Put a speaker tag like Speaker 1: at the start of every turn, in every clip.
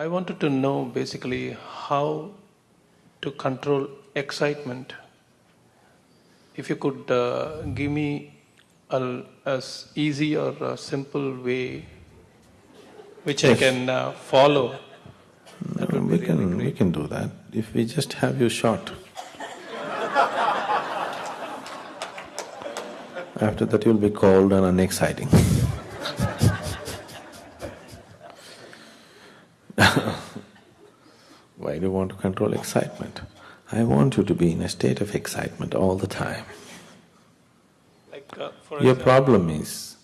Speaker 1: I wanted to know basically how to control excitement. If you could uh, give me a, as easy or a simple way which I can uh, follow, be
Speaker 2: We
Speaker 1: really
Speaker 2: can, we can do that if we just have you shot. After that you'll be cold and unexciting. Why do you want to control excitement? I want you to be in a state of excitement all the time.
Speaker 1: Like, uh,
Speaker 2: Your
Speaker 1: example,
Speaker 2: problem is,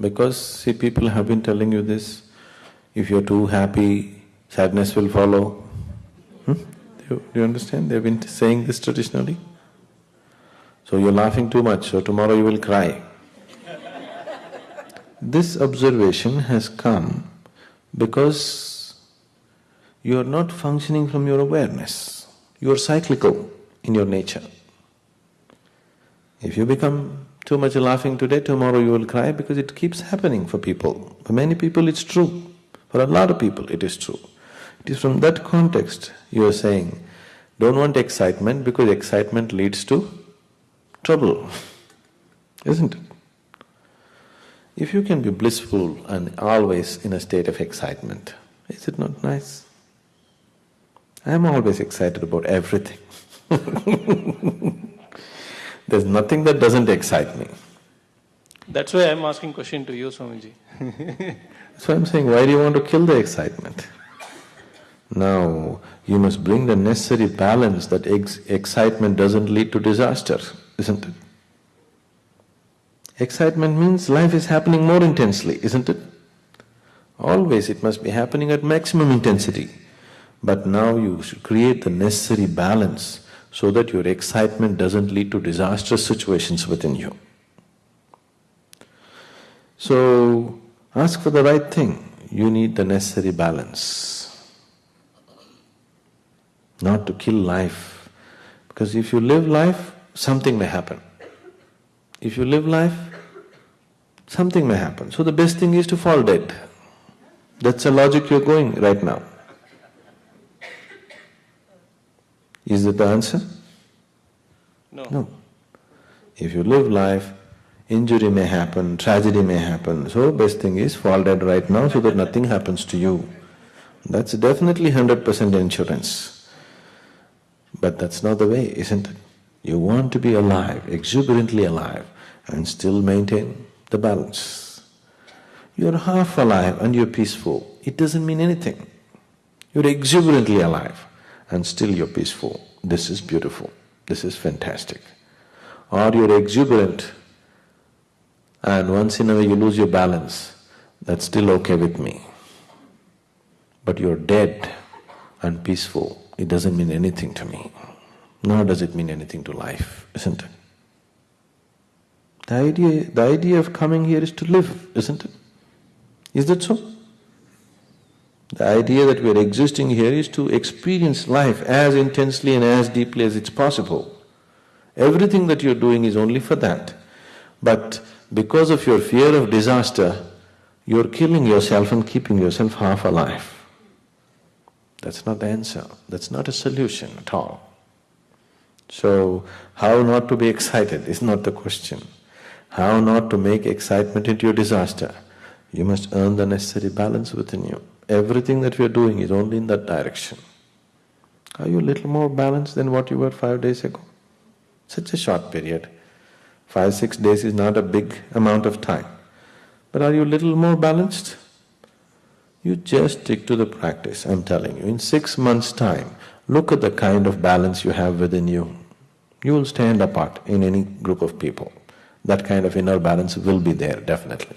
Speaker 2: because see people have been telling you this, if you're too happy, sadness will follow. Hmm? Do you, do you understand? They've been saying this traditionally. So you're laughing too much, so tomorrow you will cry. this observation has come because you are not functioning from your awareness. You are cyclical in your nature. If you become too much laughing today, tomorrow you will cry because it keeps happening for people. For many people it's true, for a lot of people it is true. It is from that context you are saying, don't want excitement because excitement leads to trouble, isn't it? If you can be blissful and always in a state of excitement, is it not nice? I am always excited about everything. There's nothing that doesn't excite me.
Speaker 1: that's why I'm asking question to you, Swamiji.
Speaker 2: So I'm saying, why do you want to kill the excitement? Now, you must bring the necessary balance that ex- excitement doesn't lead to disaster, isn't it? Excitement means life is happening more intensely, isn't it? Always it must be happening at maximum intensity. But now you should create the necessary balance so that your excitement doesn't lead to disastrous situations within you. So, ask for the right thing. You need the necessary balance. Not to kill life. Because if you live life, something may happen. If you live life, something may happen. So the best thing is to fall dead. That's the logic you're going right now. Is that the answer?
Speaker 1: No.
Speaker 2: No. If you live life, injury may happen, tragedy may happen, so best thing is fall dead right now so that nothing happens to you. That's definitely hundred percent insurance. But that's not the way, isn't it? You want to be alive, exuberantly alive, and still maintain the balance. You're half alive and you're peaceful, it doesn't mean anything. You're exuberantly alive and still you're peaceful. This is beautiful, this is fantastic. Or you're exuberant and once in a way you lose your balance, that's still okay with me. But you're dead and peaceful, it doesn't mean anything to me, nor does it mean anything to life, isn't it? The idea… the idea of coming here is to live, isn't it? Is that so? The idea that we are existing here is to experience life as intensely and as deeply as it's possible. Everything that you're doing is only for that. But because of your fear of disaster, you're killing yourself and keeping yourself half alive. That's not the answer, that's not a solution at all. So, how not to be excited is not the question. How not to make excitement into your disaster? You must earn the necessary balance within you. Everything that we are doing is only in that direction. Are you a little more balanced than what you were five days ago? Such a short period. Five, six days is not a big amount of time. But are you a little more balanced? You just stick to the practice, I'm telling you. In six months' time, look at the kind of balance you have within you. You will stand apart in any group of people. That kind of inner balance will be there, definitely.